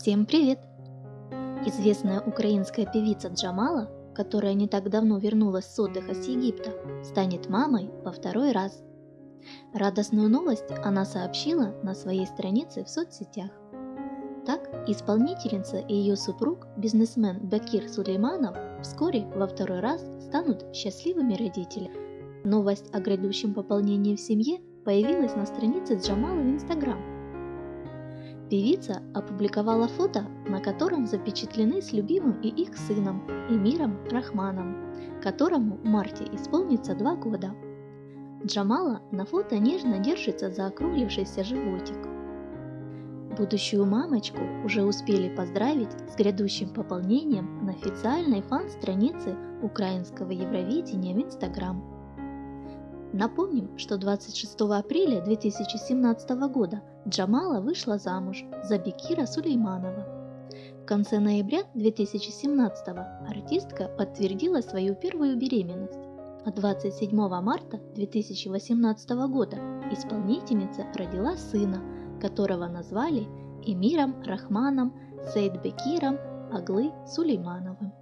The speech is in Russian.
Всем привет! Известная украинская певица Джамала, которая не так давно вернулась с отдыха с Египта, станет мамой во второй раз. Радостную новость она сообщила на своей странице в соцсетях. Так, исполнительница и ее супруг, бизнесмен Бакир Сулейманов, вскоре во второй раз станут счастливыми родителями. Новость о грядущем пополнении в семье появилась на странице Джамала в Инстаграм. Певица опубликовала фото, на котором запечатлены с любимым и их сыном Эмиром Рахманом, которому в марте исполнится два года. Джамала на фото нежно держится за округлившийся животик. Будущую мамочку уже успели поздравить с грядущим пополнением на официальной фан-странице украинского Евровидения в Инстаграм. Напомним, что 26 апреля 2017 года Джамала вышла замуж за Бекира Сулейманова. В конце ноября 2017 артистка подтвердила свою первую беременность, а 27 марта 2018 года исполнительница родила сына, которого назвали Эмиром Рахманом Сейдбекиром Аглы Сулеймановым.